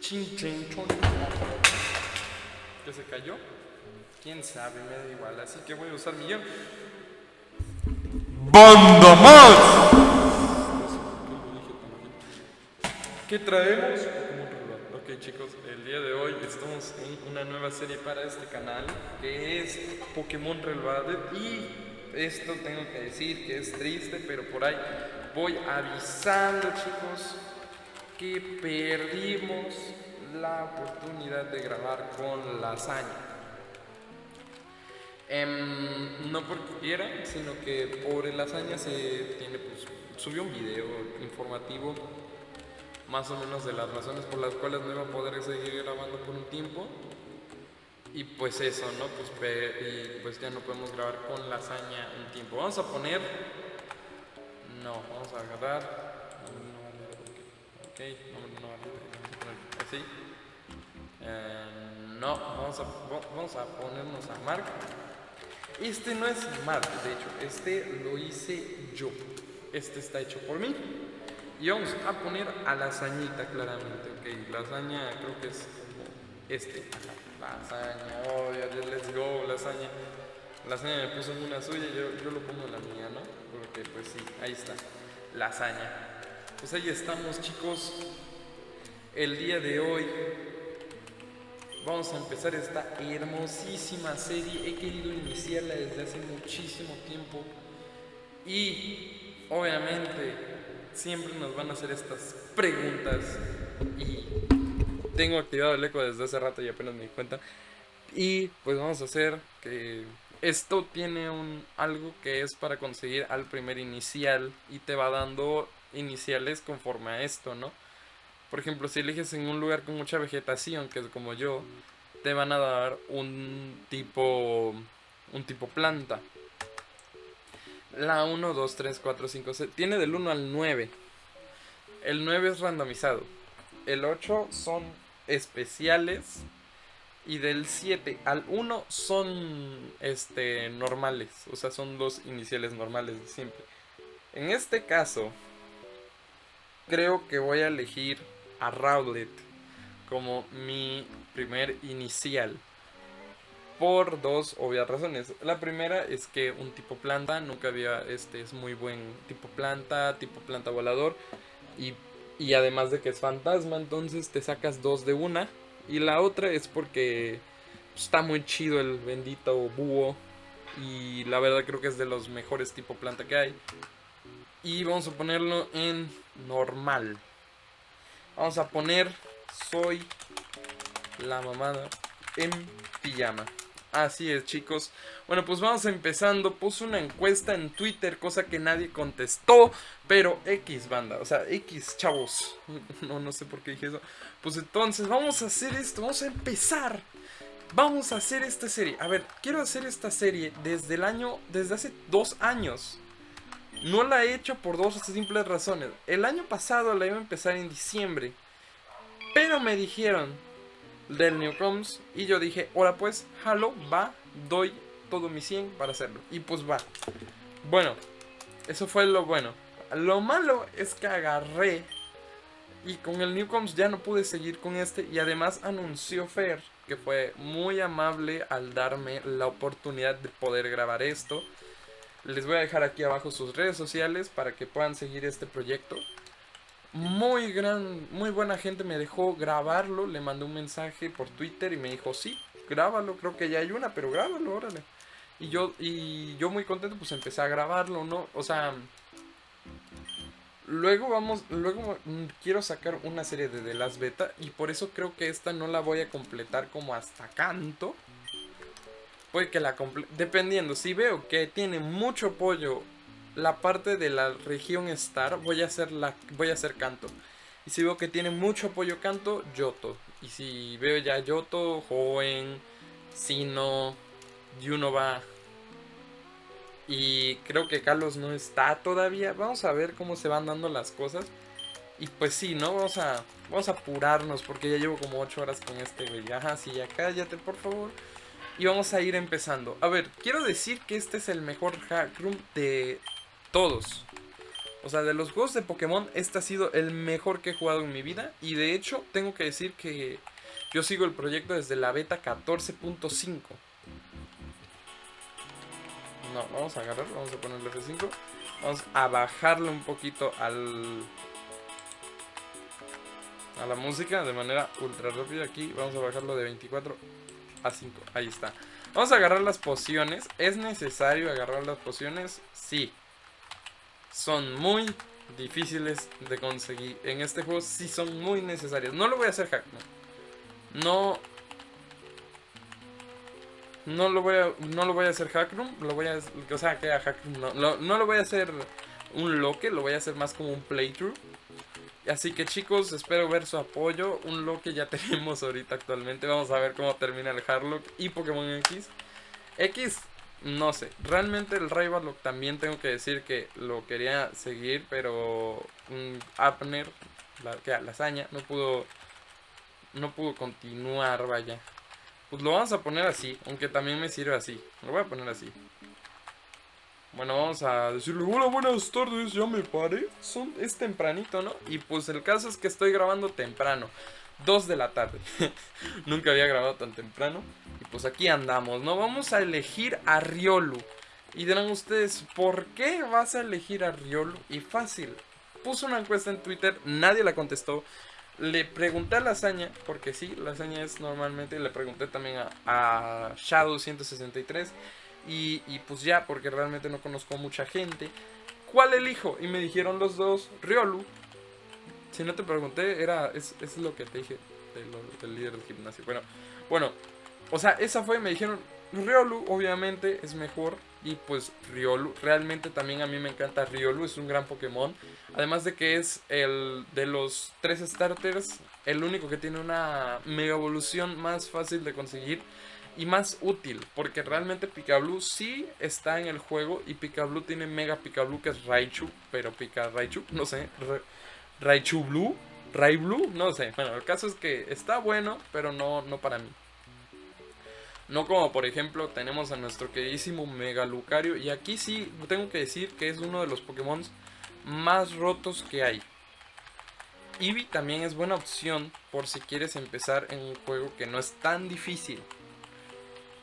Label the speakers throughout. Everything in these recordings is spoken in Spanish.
Speaker 1: Chin, chin, chon. ¿Que se cayó? Quién sabe, me da igual. Así que voy a usar mi guion.
Speaker 2: ¡Banda más!
Speaker 1: ¿Qué traemos? Ok chicos, el día de hoy estamos en una nueva serie para este canal que es Pokémon Reloaded y esto tengo que decir que es triste, pero por ahí voy avisando chicos que perdimos la oportunidad de grabar con lasaña. Em, no porque quiera, sino que por el lasaña se tiene, pues, subió un video informativo más o menos de las razones por las cuales no iba a poder seguir grabando por un tiempo. Y pues eso, ¿no? Pues, y pues ya no podemos grabar con lasaña un tiempo. Vamos a poner... No, vamos a agarrar... Ok, no, no, así. Eh, no, vamos a, vamos a ponernos a Mark. Este no es Mark, de hecho, este lo hice yo. Este está hecho por mí. Y vamos a poner a lasañita claramente, ok. Lasaña creo que es este. Lasaña, oh, let's go, lasaña. Lasaña me puso en una suya, yo, yo lo pongo en la mía, Porque pues sí, ahí está. Lasaña. Pues ahí estamos chicos. El día de hoy vamos a empezar esta hermosísima serie. He querido iniciarla desde hace muchísimo tiempo. Y obviamente siempre nos van a hacer estas preguntas y tengo activado el eco desde hace rato y apenas me di cuenta. Y pues vamos a hacer que esto tiene un algo que es para conseguir al primer inicial y te va dando iniciales conforme a esto, ¿no? Por ejemplo, si eliges en un lugar con mucha vegetación, que es como yo, te van a dar un tipo un tipo planta. La 1, 2, 3, 4, 5, 6. Tiene del 1 al 9. El 9 es randomizado. El 8 son especiales. Y del 7 al 1 son este, normales. O sea, son dos iniciales normales de siempre. En este caso, creo que voy a elegir a Rowlet como mi primer inicial por dos obvias razones. La primera es que un tipo planta, nunca había, este es muy buen tipo planta, tipo planta volador. Y, y además de que es fantasma, entonces te sacas dos de una. Y la otra es porque está muy chido el bendito búho. Y la verdad creo que es de los mejores tipo planta que hay. Y vamos a ponerlo en normal. Vamos a poner soy la mamada en pijama. Así es, chicos. Bueno, pues vamos empezando. Puse una encuesta en Twitter, cosa que nadie contestó. Pero X, banda. O sea, X, chavos. No, no sé por qué dije eso. Pues entonces, vamos a hacer esto. Vamos a empezar. Vamos a hacer esta serie. A ver, quiero hacer esta serie desde el año. Desde hace dos años. No la he hecho por dos simples razones. El año pasado la iba a empezar en diciembre. Pero me dijeron del Newcoms. Y yo dije, ahora pues, jalo, va, doy todo mi 100 para hacerlo. Y pues va. Bueno, eso fue lo bueno. Lo malo es que agarré y con el Newcoms ya no pude seguir con este. Y además anunció Fer, que fue muy amable al darme la oportunidad de poder grabar esto. Les voy a dejar aquí abajo sus redes sociales para que puedan seguir este proyecto muy gran, muy buena gente me dejó grabarlo, le mandé un mensaje por Twitter y me dijo, sí, grábalo, creo que ya hay una, pero grábalo, órale. Y yo, y yo muy contento, pues empecé a grabarlo, ¿no? O sea, luego vamos, luego quiero sacar una serie de The Last Beta y por eso creo que esta no la voy a completar como hasta canto. Puede que la dependiendo, si veo que tiene mucho apoyo la parte de la región Star voy a hacer la voy a hacer canto. Y si veo que tiene mucho apoyo canto, Yoto. Y si veo ya Yoto, Joven, Sino, Yunova. Y creo que Carlos no está todavía. Vamos a ver cómo se van dando las cosas. Y pues sí, ¿no? Vamos a, vamos a apurarnos porque ya llevo como 8 horas con este güey. Ajá, sí, ya cállate, por favor. Y vamos a ir empezando. A ver, quiero decir que este es el mejor hack room de todos. O sea, de los juegos de Pokémon, este ha sido el mejor que he jugado en mi vida. Y de hecho, tengo que decir que yo sigo el proyecto desde la beta 14.5. No, vamos a agarrar, vamos a ponerle F5. Vamos a bajarle un poquito al... A la música de manera ultra rápida. Aquí vamos a bajarlo de 24 a 5. Ahí está. Vamos a agarrar las pociones. ¿Es necesario agarrar las pociones? Sí. Son muy difíciles de conseguir. En este juego sí son muy necesarias. No lo voy a hacer hack. No. No lo voy a, no lo voy a hacer hackroom. Lo voy a, o sea, que a hackroom no. Lo, no lo voy a hacer un loque. Lo voy a hacer más como un playthrough. Así que chicos, espero ver su apoyo. Un loque ya tenemos ahorita actualmente. Vamos a ver cómo termina el Harlock y Pokémon X. X, no sé. Realmente el Rivalok también tengo que decir que lo quería seguir, pero Abner, la, que la hazaña, no pudo, no pudo continuar, vaya. Pues lo vamos a poner así, aunque también me sirve así. Lo voy a poner así. Bueno, vamos a decirle, hola, buenas tardes, ya me paré. Son, es tempranito, ¿no? Y pues el caso es que estoy grabando temprano. 2 de la tarde. Nunca había grabado tan temprano. Y pues aquí andamos, ¿no? Vamos a elegir a Riolu. Y dirán ustedes, ¿por qué vas a elegir a Riolu? Y fácil. Puse una encuesta en Twitter, nadie la contestó. Le pregunté a Lasaña, porque sí, Lasaña es normalmente. Le pregunté también a, a Shadow163. Y, pues ya, porque realmente no conozco mucha gente. ¿Cuál elijo? Y me dijeron los dos, Riolu. Si no te pregunté, era es, es lo que te dije del líder del gimnasio. Bueno, bueno, o sea, esa fue, me dijeron, Riolu obviamente es mejor. Y pues Riolu, realmente también a mí me encanta Riolu, es un gran Pokémon. Además de que es el de los tres starters, el único que tiene una mega evolución más fácil de conseguir y más útil, porque realmente Pikachu sí está en el juego y Pikachu tiene Mega Pikachu que es Raichu, pero Pika Raichu, no sé, Raichu Blue, Rai Blue, no sé. Bueno, el caso es que está bueno, pero no, no para mí. No como por ejemplo tenemos a nuestro queridísimo Mega Lucario y aquí sí tengo que decir que es uno de los Pokémon más rotos que hay. Eevee también es buena opción por si quieres empezar en un juego que no es tan difícil.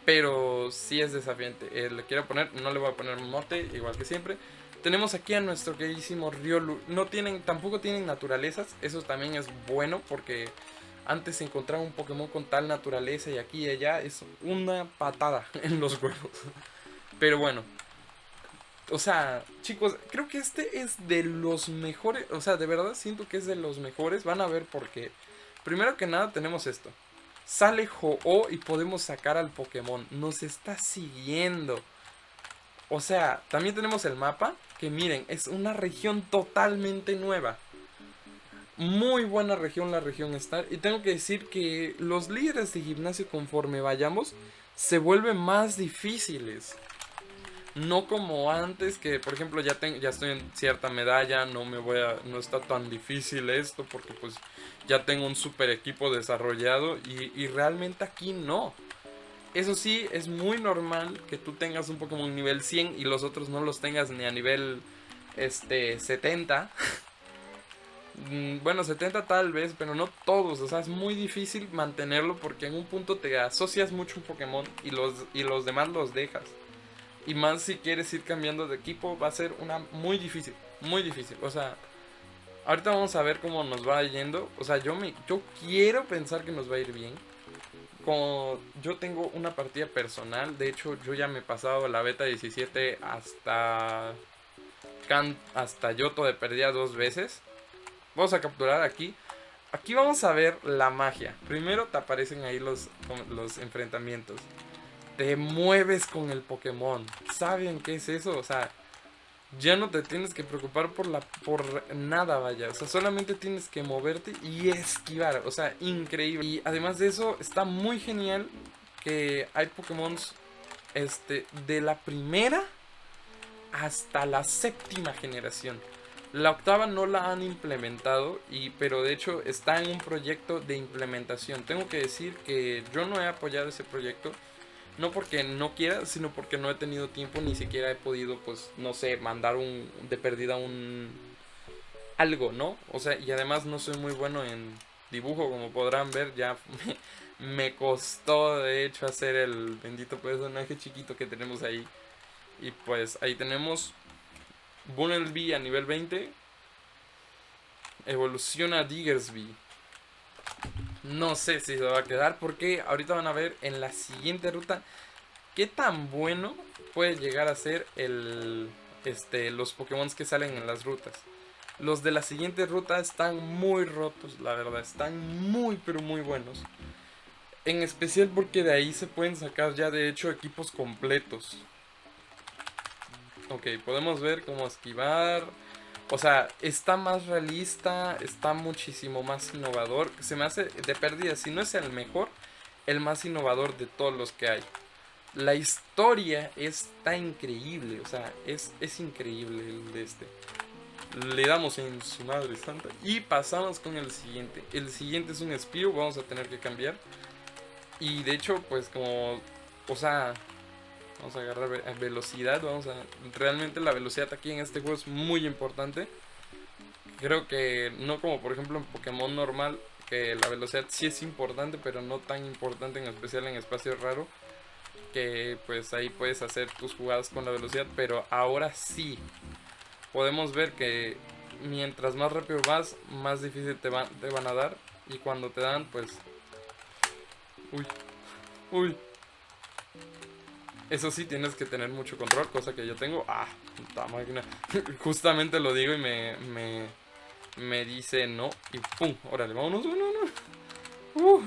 Speaker 1: Pero sí es desafiante. Eh, le quiero poner, no le voy a poner mote, igual que siempre. Tenemos aquí a nuestro queridísimo Riolu. No tienen, tampoco tienen naturalezas. Eso también es bueno porque antes encontrar un Pokémon con tal naturaleza y aquí y allá es una patada en los juegos. Pero bueno. O sea, chicos, creo que este es de los mejores. O sea, de verdad siento que es de los mejores. Van a ver por qué. Primero que nada tenemos esto. Sale Ho-Oh y podemos sacar al Pokémon. Nos está siguiendo. O sea, también tenemos el mapa. Que miren, es una región totalmente nueva. Muy buena región la región Star. Y tengo que decir que los líderes de gimnasio conforme vayamos se vuelven más difíciles. No como antes que, por ejemplo, ya, tengo, ya estoy en cierta medalla, no me voy a, no está tan difícil esto porque pues ya tengo un super equipo desarrollado y, realmente aquí no. Eso sí, es muy normal que tú tengas un Pokémon nivel 100 y los otros no los tengas ni a nivel este 70. Mm, bueno, 70 tal vez, pero no todos. O sea, es muy difícil mantenerlo porque en un punto te asocias mucho un Pokémon y los, y los demás los dejas. Y más si quieres ir cambiando de equipo, va a ser una muy difícil, muy difícil. O sea, ahorita vamos a ver cómo nos va yendo. O sea, yo me yo quiero pensar que nos va a ir bien. Como yo tengo una partida personal, de hecho yo ya me he pasado la beta 17 hasta hasta Yoto de perdida dos veces. Vamos a capturar aquí. Aquí vamos a ver la magia. Primero te aparecen ahí los, los enfrentamientos te mueves con el Pokémon. ¿Saben qué es eso? O sea, ya no te tienes que preocupar por la por nada, vaya. O sea, solamente tienes que moverte y esquivar. O sea, increíble. Y además de eso, está muy genial que hay Pokémon este, de la primera hasta la séptima generación. La octava no la han implementado, y, pero de hecho está en un proyecto de implementación. Tengo que decir que yo no he apoyado ese proyecto No porque no quiera, sino porque no he tenido tiempo, ni siquiera he podido, pues, no sé, mandar un de perdida un algo, ¿no? O sea, y además no soy muy bueno en dibujo, como podrán ver, ya me, costó de hecho hacer el bendito personaje chiquito que tenemos ahí. Y pues ahí tenemos Bunnelby a nivel 20. Evoluciona Diggersby. No sé si se va a quedar porque ahorita van a ver en la siguiente ruta qué tan bueno puede llegar a ser el, este, los Pokémon que salen en las rutas. Los de la siguiente ruta están muy rotos, la verdad, están muy pero muy buenos. En especial porque de ahí se pueden sacar ya de hecho equipos completos. Ok, podemos ver cómo esquivar. O sea, está más realista, está muchísimo más innovador. Se me hace de pérdida, si no es el mejor, el más innovador de todos los que hay. La historia está increíble, o sea, es, es increíble el de este le damos en su madre santa y pasamos con el siguiente. El siguiente es un Spiro, vamos a tener que cambiar. Y de hecho, pues como, o sea, vamos a agarrar velocidad, vamos a... Realmente la velocidad aquí en este juego es muy importante. Creo que no como por ejemplo en Pokémon normal, que la velocidad sí es importante, pero no tan importante en especial en espacio raro. Que pues ahí puedes hacer tus jugadas con la velocidad, pero ahora sí podemos ver que mientras más rápido vas, más difícil te van, te van a dar. Y cuando te dan, pues... Uy. Uy. Eso sí, tienes que tener mucho control, cosa que yo tengo. Ah, puta máquina. Justamente lo digo y me, me, me dice no. Y pum, órale, vámonos, no, no. Uh.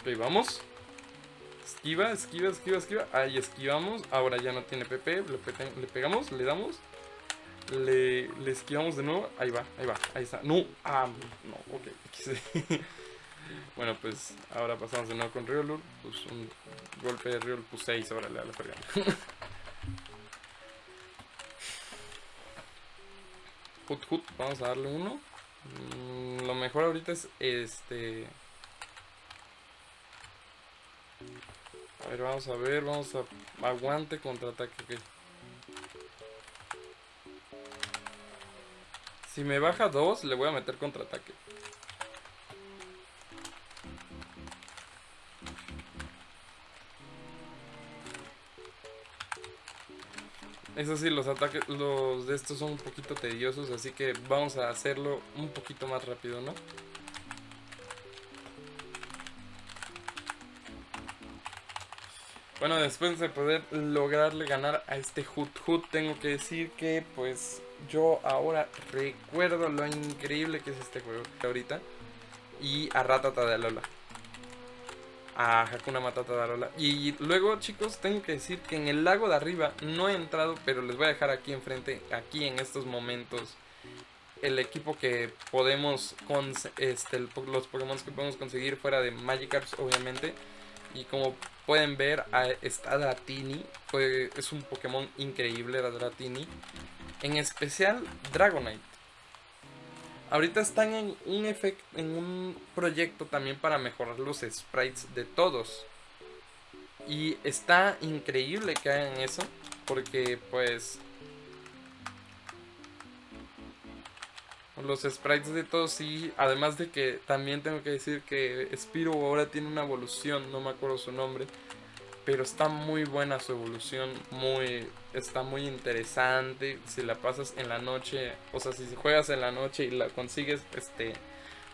Speaker 1: Ok, vamos. Esquiva, esquiva, esquiva, esquiva. Ahí esquivamos. Ahora ya no tiene PP. Le, pegamos, le damos. Le, esquivamos de nuevo. Ahí va, ahí va, ahí está. No, ah, no, ok. bueno, pues ahora pasamos de nuevo con Riolur. Pues un golpe de Riolur, pues 6. Órale, a la fregada. Hut, hut, vamos a darle uno. Mm, lo mejor ahorita es este A ver, vamos a ver, vamos a... Aguante, contraataque, Si me baja 2, le voy a meter contraataque. Eso sí, los ataques, los de estos son un poquito tediosos, así que vamos a hacerlo un poquito más rápido, ¿no? Bueno, después de poder lograrle ganar a este Hut Hut, tengo que decir que pues yo ahora recuerdo lo increíble que es este juego ahorita. Y a Ratata de Alola. A Hakuna Matata de Alola. Y luego chicos, tengo que decir que en el lago de arriba no he entrado, pero les voy a dejar aquí enfrente, aquí en estos momentos, el equipo que podemos, con este, los Pokémon que podemos conseguir fuera de Magikarp obviamente. Y como pueden ver, está Dratini. es un Pokémon increíble, Dratini. En especial Dragonite. Ahorita están en un, en un proyecto también para mejorar los sprites de todos. Y está increíble que hagan eso. Porque pues los sprites de todos sí, además de que también tengo que decir que Spiro ahora tiene una evolución, no me acuerdo su nombre, pero está muy buena su evolución, muy está muy interesante, si la pasas en la noche, o sea, si juegas en la noche y la consigues, este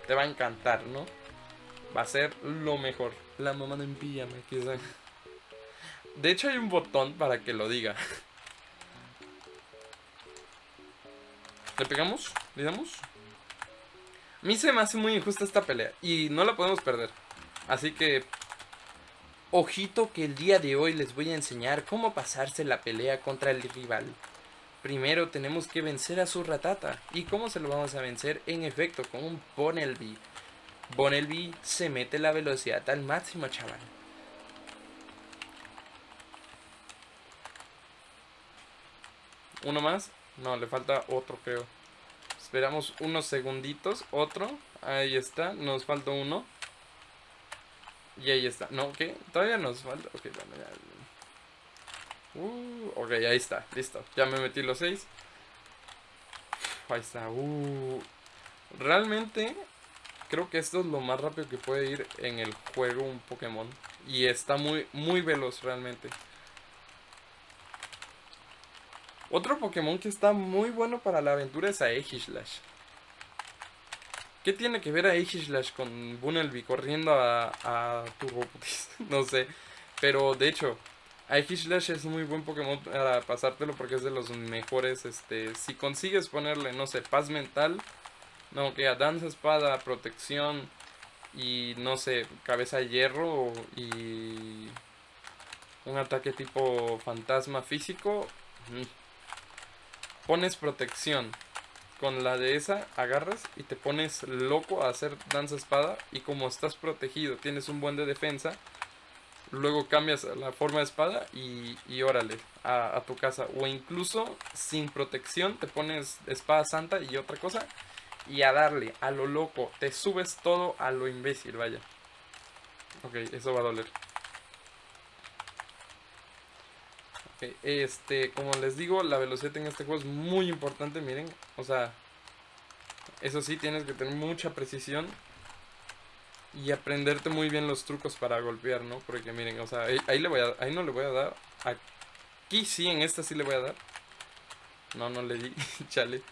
Speaker 1: te va a encantar, ¿no? Va a ser lo mejor. La mamá en pijama, quizá. De hecho hay un botón para que lo diga. ¿Le pegamos? ¿Le damos? A mí se me hace muy injusta esta pelea. Y no la podemos perder. Así que... Ojito que el día de hoy les voy a enseñar cómo pasarse la pelea contra el rival. Primero tenemos que vencer a su ratata. ¿Y cómo se lo vamos a vencer? En efecto, con un Bonelby. Bonelby se mete la velocidad al máximo, chaval. ¿Uno más? No, le falta otro, creo. Esperamos unos segunditos. Otro. Ahí está. Nos falta uno. Y ahí está. No, ¿qué? Todavía nos falta. Ok, bueno, ya. Uh, ok, ahí está. Listo. Ya me metí los 6. Ahí está. Uh. Realmente creo que esto es lo más rápido que puede ir en el juego un Pokémon. Y está muy, muy veloz realmente. Otro Pokémon que está muy bueno para la aventura es Aegislash. ¿Qué tiene que ver Aegislash con Bunnelby corriendo a, a Turboputis? no sé. Pero de hecho, Aegislash es muy buen Pokémon para pasártelo porque es de los mejores. Este, si consigues ponerle, no sé, paz mental, no, que a danza espada, protección y no sé, cabeza de hierro y un ataque tipo fantasma físico. Mm, pones protección. Con la de esa agarras y te pones loco a hacer danza espada. Y como estás protegido, tienes un buen de defensa. Luego cambias la forma de espada y, y órale, a, a tu casa. O incluso sin protección te pones espada santa y otra cosa. Y a darle, a lo loco. Te subes todo a lo imbécil, vaya. Ok, eso va a doler. Este, como les digo, la velocidad en este juego es muy importante, miren. O sea, eso sí, tienes que tener mucha precisión. Y aprenderte muy bien los trucos para golpear, ¿no? Porque miren, o sea, ahí, le voy a, ahí no le voy a dar. Aquí sí, en esta sí le voy a dar. No, no le di, chale.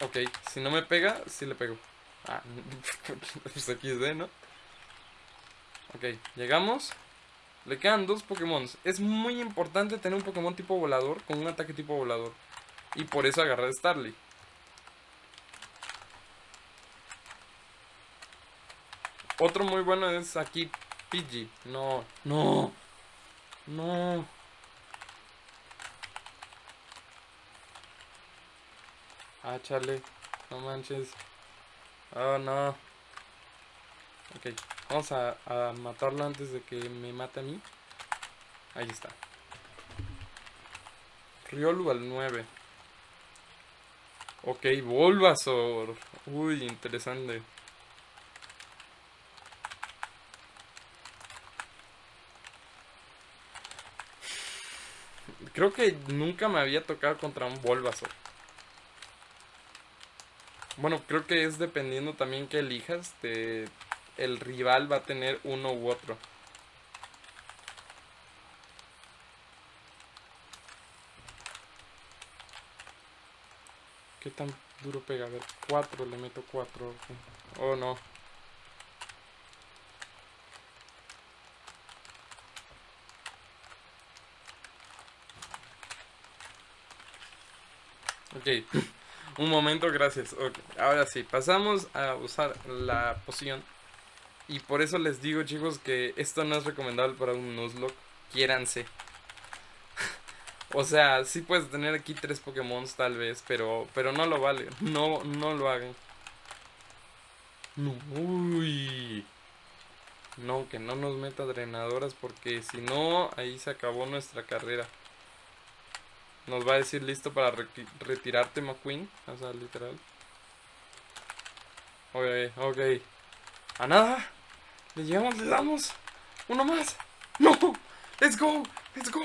Speaker 1: Ok, si no me pega, sí le pego. Ah, pues aquí es de, ¿no? Ok, llegamos. Le quedan dos Pokémon. Es muy importante tener un Pokémon tipo volador con un ataque tipo volador. Y por eso agarré a Starly. Otro muy bueno es aquí Pidgey. No, no, no. Ah, chale. No manches. Oh, no. Ok. Vamos a, matarlo antes de que me mate a mí. Ahí está. Riolu al 9. Ok, Bulbasaur. Uy, interesante. Creo que nunca me había tocado contra un Bulbasaur. Bueno, creo que es dependiendo también que elijas. Te, el rival va a tener uno u otro. ¿Qué tan duro pega? A ver, 4, le meto 4. Oh no. Ok, un momento, gracias. Ahora sí, pasamos a usar la poción y por eso les digo, chicos, que esto no es recomendable para un Nuzlocke. Quiéranse. o sea, sí puedes tener aquí tres Pokémon tal vez, pero, pero no lo vale. No, no lo hagan. Uy. No, que no nos meta drenadoras porque si no, ahí se acabó nuestra carrera. Nos va a decir listo para retirarte McQueen. O sea, literal. Ok, ok. A nada. Le llegamos, le damos. Uno más. No. Let's go. Let's go.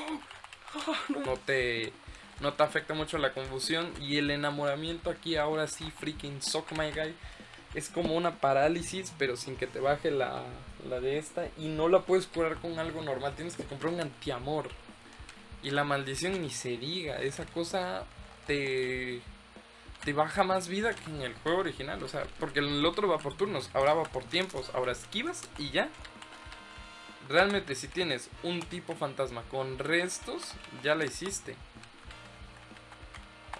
Speaker 1: Ah, no. te no te afecta mucho la confusión y el enamoramiento aquí ahora sí freaking suck my guy. Es como una parálisis, pero sin que te baje la, la de esta. Y no la puedes curar con algo normal. Tienes que comprar un antiamor. Y la maldición ni se diga. Esa cosa te te baja más vida que en el juego original. O sea, porque el otro va por turnos, ahora va por tiempos, ahora esquivas y ya. Realmente si tienes un tipo fantasma con restos, ya la hiciste.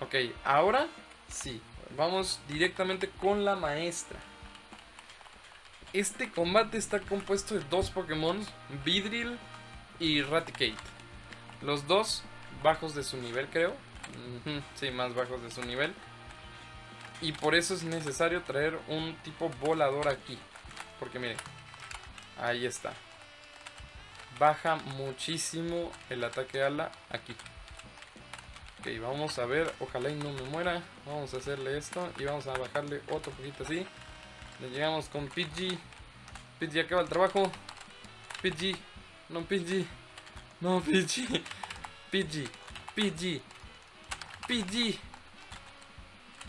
Speaker 1: Ok, ahora sí, vamos directamente con la maestra. Este combate está compuesto de dos Pokémon, Vidril y Raticate. Los dos bajos de su nivel creo. Sí, más bajos de su nivel. Y por eso es necesario traer un tipo volador aquí. Porque miren, ahí está. Baja muchísimo el ataque ala aquí. Ok, vamos a ver, ojalá y no me muera. Vamos a hacerle esto y vamos a bajarle otro poquito así. Le llegamos con Pidgey. Pidgey acaba el trabajo. Pidgey. No, Pidgey. No, Pidgey. Pidgey. Pidgey. Pidgey.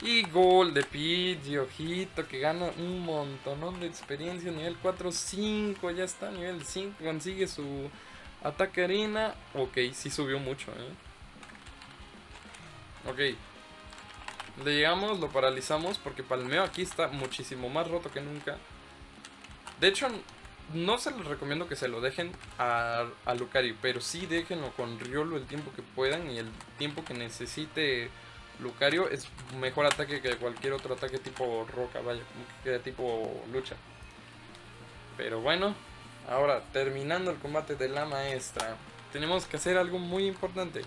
Speaker 1: Y gol de Pidgey, ojito, que gana un montón de experiencia. Nivel 4, 5, ya está. Nivel 5, consigue su ataque arena. Ok, sí subió mucho, eh. Ok. Le llegamos, lo paralizamos porque Palmeo aquí está muchísimo más roto que nunca. De hecho, no se les recomiendo que se lo dejen a, a Lucario, pero sí déjenlo con Riolo el tiempo que puedan y el tiempo que necesite Lucario es mejor ataque que cualquier otro ataque tipo roca, vaya, que tipo lucha. Pero bueno, ahora terminando el combate de la maestra, tenemos que hacer algo muy importante.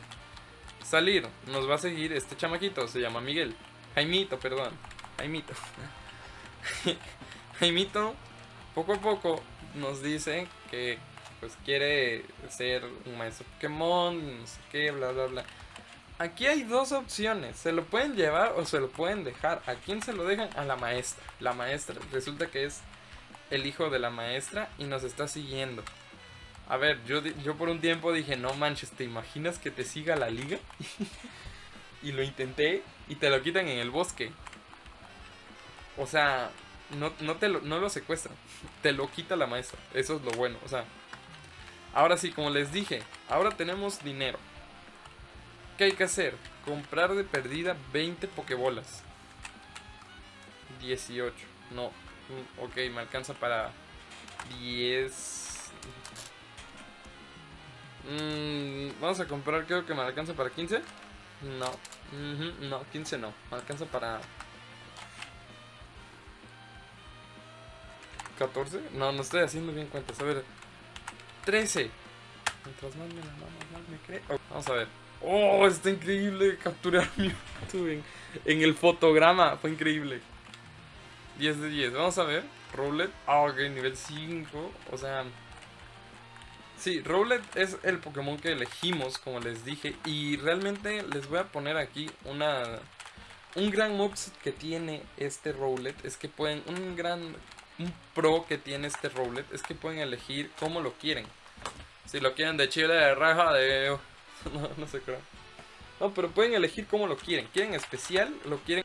Speaker 1: Salir, nos va a seguir este chamaquito, se llama Miguel. Jaimito, perdón. Jaimito. Jaimito, poco a poco nos dice que pues quiere ser un maestro Pokémon, no sé qué, bla bla bla. Aquí hay dos opciones, se lo pueden llevar o se lo pueden dejar. ¿A quién se lo dejan? A la maestra. La maestra resulta que es el hijo de la maestra y nos está siguiendo. A ver, yo, yo por un tiempo dije, no manches, ¿te imaginas que te siga la liga? y lo intenté y te lo quitan en el bosque. O sea, no, no, te lo, no lo secuestran, te lo quita la maestra. Eso es lo bueno, o sea. Ahora sí, como les dije, ahora tenemos dinero. ¿Qué hay que hacer? Comprar de perdida 20 pokebolas. 18. No. Mm, ok, me alcanza para 10. Mm, vamos a comprar, creo que me alcanza para 15. No. no, 15 no. Me alcanza para... 14. No, no estoy haciendo bien cuentas. A ver. 13. Mientras más me la más me cree. vamos a ver. Oh, está increíble capturar mi en, en el fotograma. Fue increíble. 10 de 10. Vamos a ver. Rowlet. Ah, ok, nivel 5. O sea... Sí, Rowlet es el Pokémon que elegimos, como les dije. Y realmente les voy a poner aquí una... Un gran moveset que tiene este Rowlet es que pueden... Un gran... Un pro que tiene este Rowlet es que pueden elegir cómo lo quieren. Si lo quieren de chile, de raja, de... No, no sé qué. No, pero pueden elegir cómo lo quieren. ¿Quieren especial? ¿Lo quieren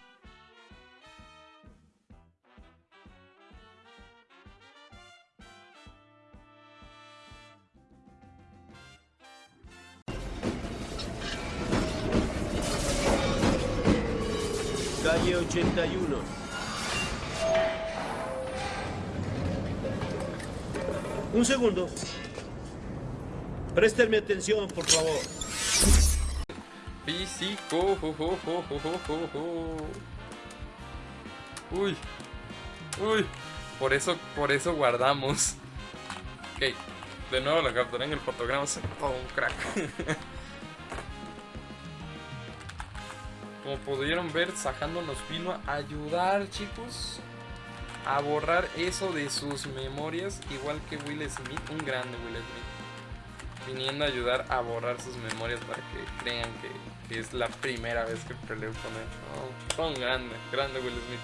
Speaker 2: Calle 81. Un segundo. Préstenme atención, por favor.
Speaker 1: Físico. Uy. Uy. Por eso, por eso guardamos. Ok. De nuevo la capturé en el fotograma. Oh, un crack. Como pudieron ver, Sajando nos vino a ayudar, chicos. A borrar eso de sus memorias. Igual que Will Smith, un grande Will Smith. Viniendo a ayudar a borrar sus memorias para que crean que, es la primera vez que peleo con él. Son grande, grande Will Smith.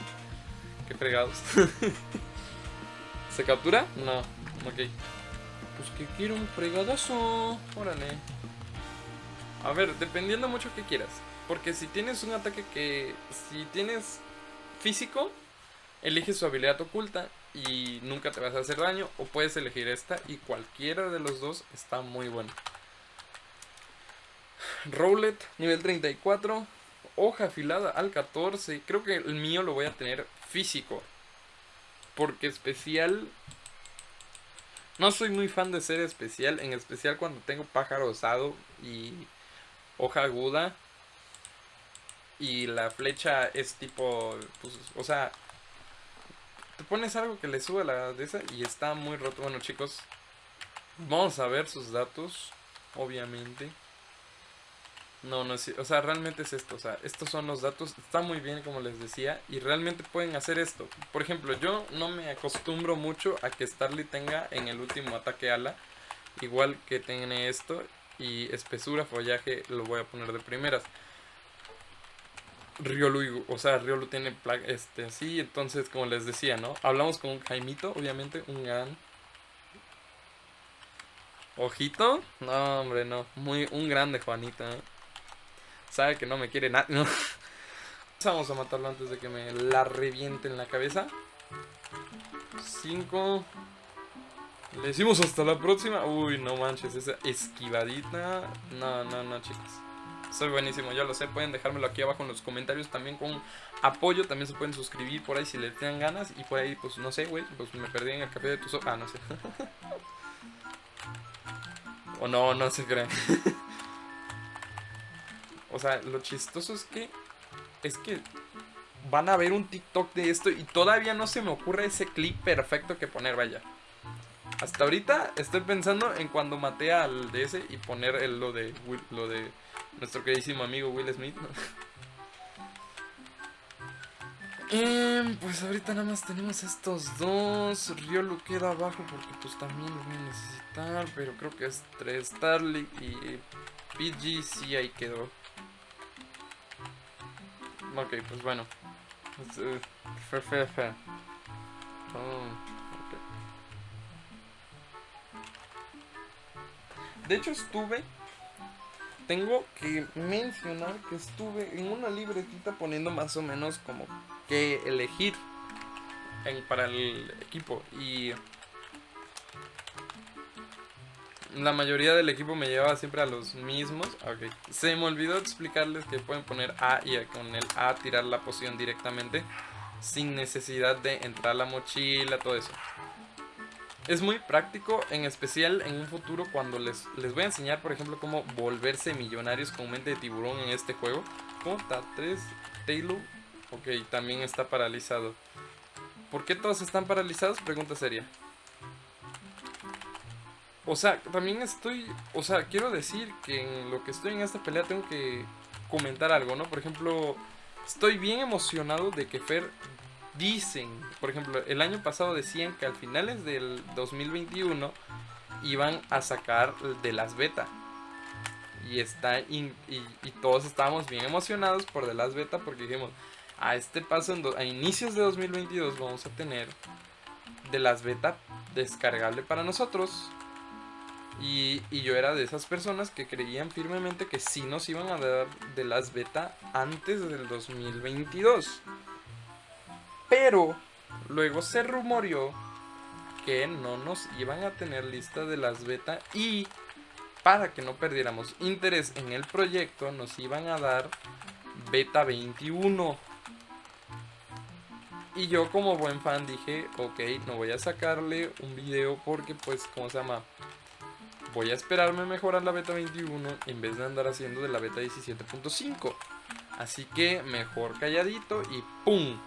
Speaker 1: Qué fregados. ¿Se captura? No. Ok. Pues que quiero un fregadazo. Órale. A ver, dependiendo mucho que quieras. Porque si tienes un ataque que... Si tienes físico, eliges su habilidad oculta y nunca te vas a hacer daño. O puedes elegir esta y cualquiera de los dos está muy bueno. Rowlet, nivel 34. Hoja afilada al 14. Creo que el mío lo voy a tener físico. Porque especial... No soy muy fan de ser especial. En especial cuando tengo pájaro osado y hoja aguda y la flecha es tipo, pues, o sea, te pones algo que le sube la de esa y está muy roto. Bueno, chicos, vamos a ver sus datos, obviamente. No, no es, o sea, realmente es esto, o sea, estos son los datos, está muy bien como les decía y realmente pueden hacer esto. Por ejemplo, yo no me acostumbro mucho a que Starly tenga en el último ataque ala, igual que tiene esto y espesura, follaje, lo voy a poner de primeras. Riolu, o sea, Riolu tiene este, sí, entonces como les decía, ¿no? Hablamos con Jaimito, obviamente, un gran Ojito. No, hombre, no. Muy, un grande Juanita. ¿eh? Sabe que no me quiere nada. Vamos a matarlo antes de que me la reviente en la cabeza. 5. Le decimos hasta la próxima. Uy, no manches, esa esquivadita. No, no, no, chicos. Soy buenísimo, ya lo sé. Pueden dejármelo aquí abajo en los comentarios también con apoyo. También se pueden suscribir por ahí si les tengan ganas. Y por ahí, pues no sé, güey. Pues me perdí en el café de tus ojos. Ah, no sé. o no, no se creen. o sea, lo chistoso es que. Es que van a ver un TikTok de esto y todavía no se me ocurre ese clip perfecto que poner, vaya. Hasta ahorita estoy pensando en cuando maté al DS y poner el, lo de lo de nuestro queridísimo amigo Will Smith. Em, pues ahorita nada más tenemos estos dos. Riolu queda abajo porque pues también los voy a necesitar. Pero creo que es 3 Starly y PG sí ahí quedó. Ok, pues bueno. Fe, fe, fe. De hecho estuve, tengo que mencionar que estuve en una libretita poniendo más o menos como que elegir para el equipo y la mayoría del equipo me llevaba siempre a los mismos. Okay. Se me olvidó explicarles que pueden poner A y con el A tirar la poción directamente sin necesidad de entrar a la mochila, todo eso. Es muy práctico, en especial en un futuro cuando les, les voy a enseñar, por ejemplo, cómo volverse millonarios con mente de tiburón en este juego. ¿Cómo está? 3, Taylor. Ok, también está paralizado. ¿Por qué todos están paralizados? Pregunta seria. O sea, también estoy... O sea, quiero decir que en lo que estoy en esta pelea tengo que comentar algo, ¿no? Por ejemplo, estoy bien emocionado de que Fer dicen, por ejemplo, el año pasado decían que al finales del 2021 iban a sacar de las beta. Y, está y, todos estábamos bien emocionados por de las beta porque dijimos, a este paso, a inicios de 2022 vamos a tener de las beta descargable para nosotros. Y, y, yo era de esas personas que creían firmemente que sí nos iban a dar de las beta antes del 2022. Pero luego se rumoreó que no nos iban a tener lista de las beta y para que no perdiéramos interés en el proyecto nos iban a dar beta 21. Y yo como buen fan dije, ok, no voy a sacarle un video porque pues, ¿cómo se llama? Voy a esperarme mejorar la beta 21 en vez de andar haciendo de la beta 17.5. Así que mejor calladito y ¡pum!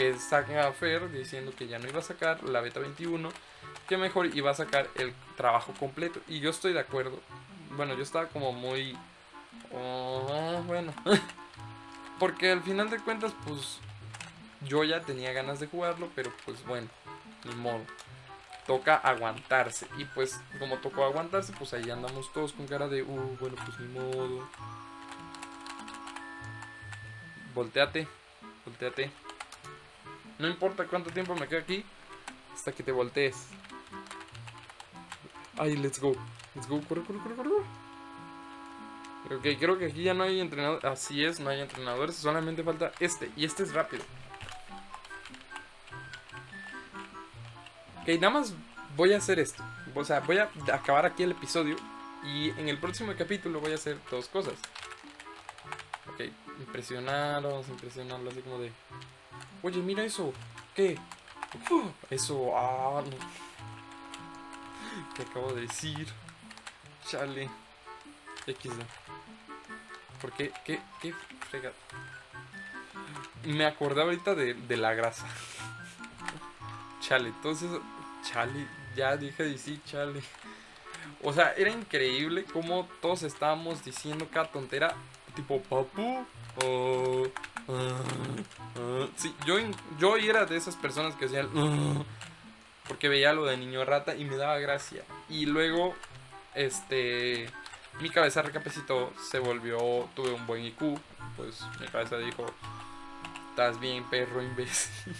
Speaker 1: Que saca Fer diciendo que ya no iba a sacar la beta 21, que mejor iba a sacar el trabajo completo. Y yo estoy de acuerdo. Bueno, yo estaba como muy... Oh, bueno. Porque al final de cuentas, pues yo ya tenía ganas de jugarlo, pero pues bueno, ni modo. Toca aguantarse. Y pues como tocó aguantarse, pues ahí andamos todos con cara de, uh, bueno, pues ni modo. Volteate, volteate. No importa cuánto tiempo me quede aquí hasta que te voltees. Ay, let's go. Let's go, corre, corre, corre, corre. Ok, creo que aquí ya no hay entrenadores. Así es, no hay entrenadores. Solamente falta este. Y este es rápido. Ok, nada más voy a hacer esto. O sea, voy a acabar aquí el episodio. Y en el próximo capítulo voy a hacer dos cosas. Ok, impresionar, vamos impresionarlo así como de... Oye, mira eso. ¿Qué? eso, ah, no. ¿Qué acabo de decir? Chale. XD. ¿Por qué? ¿Qué? ¿Qué frega? Me acordé ahorita de, de la grasa. Chale, entonces, chale, ya dije de sí, chale. O sea, era increíble como todos estábamos diciendo cada tontera, tipo papu, o sí, yo, yo era de esas personas que decían porque veía lo de niño rata y me daba gracia. Y luego, este, mi cabeza recapacitó, se volvió, tuve un buen IQ, pues mi cabeza dijo, estás bien perro imbécil.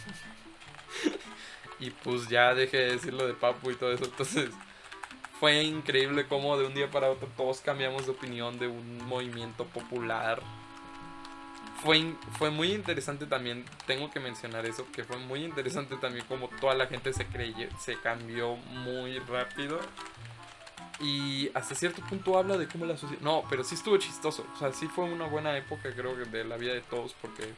Speaker 1: y pues ya dejé de decir lo de papu y todo eso. Entonces, fue increíble cómo de un día para otro todos cambiamos de opinión de un movimiento popular. Fue, fue muy interesante también, tengo que mencionar eso, que fue muy interesante también como toda la gente se creyó, se cambió muy rápido. Y hasta cierto punto habla de cómo la sociedad... No, pero sí estuvo chistoso. O sea, sí fue una buena época creo de la vida de todos porque...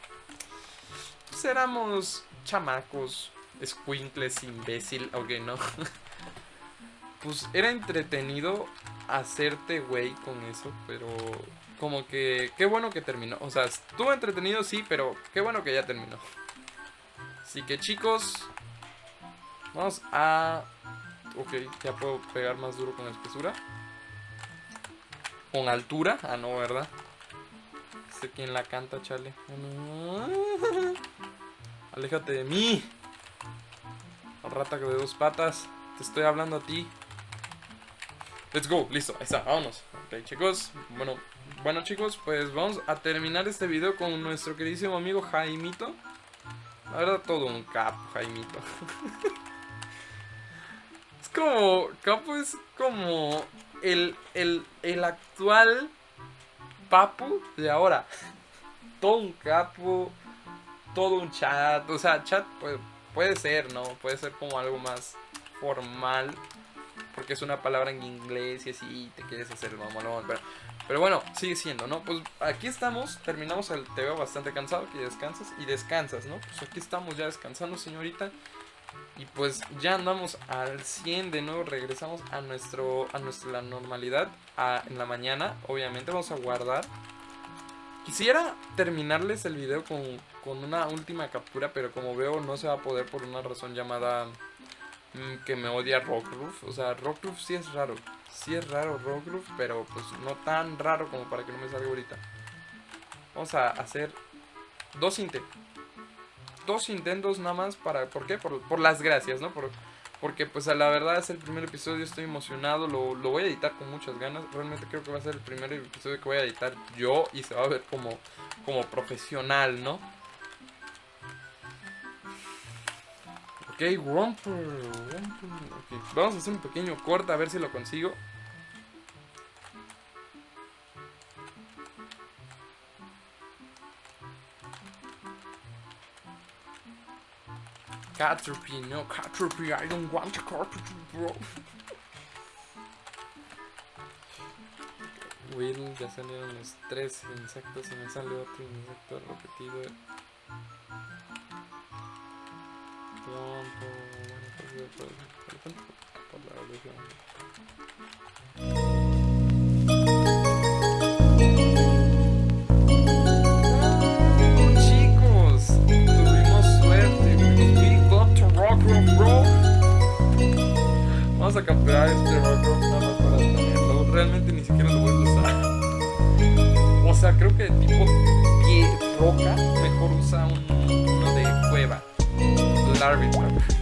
Speaker 1: Pues éramos chamacos, squinkles, imbécil, ok, no. pues era entretenido hacerte güey con eso, pero como que qué bueno que terminó. O sea, estuvo entretenido sí, pero qué bueno que ya terminó. Así que chicos, vamos a Ok, ya puedo pegar más duro con espesura. Con altura. Ah, no, ¿verdad? Sé quién la canta, chale. Aléjate de mí. Rata de dos patas. Te estoy hablando a ti. Let's go, listo, ahí está, vámonos. Ok, chicos, bueno, bueno chicos, pues vamos a terminar este video con nuestro queridísimo amigo Jaimito. La verdad, todo un cap, Jaimito. como. Capo es como. El, el, el actual Papu de ahora. Todo un capo. Todo un chat. O sea, chat puede, puede ser, ¿no? Puede ser como algo más formal. Porque es una palabra en inglés y así te quieres hacer el mamón. Pero, pero bueno, sigue siendo, ¿no? Pues aquí estamos, terminamos el te veo bastante cansado, que descansas y descansas, ¿no? Pues aquí estamos ya descansando, señorita. Y pues ya andamos al 100 de nuevo, regresamos a nuestro a nuestra normalidad en la mañana. Obviamente vamos a guardar. Quisiera terminarles el video con, con, una última captura, pero como veo no se va a poder por una razón llamada que me odia Rockroof. O sea, Rockroof sí es raro. Sí es raro Rockroof, pero pues no tan raro como para que no me salga ahorita. Vamos a hacer dos intentos dos intentos nada más para... ¿Por qué? Por, las gracias, ¿no? Por, porque pues a la verdad es el primer episodio, estoy emocionado, lo, lo, voy a editar con muchas ganas. Realmente creo que va a ser el primer episodio que voy a editar yo y se va a ver como, como profesional, ¿no? Romper, okay. Vamos a hacer un pequeño corte a ver si lo consigo. Caterpie, no Caterpie, I don't want Caterpie, bro. Will, ya salieron los tres insectos y me sale otro insecto repetido. Trompo, bueno, pues por, por, por la evolución. Vamos a capturar este rock nada más para tenerlo. Realmente ni siquiera lo voy a usar. O sea, creo que tipo pie roca mejor usa un, uno de cueva. Larvitar. No,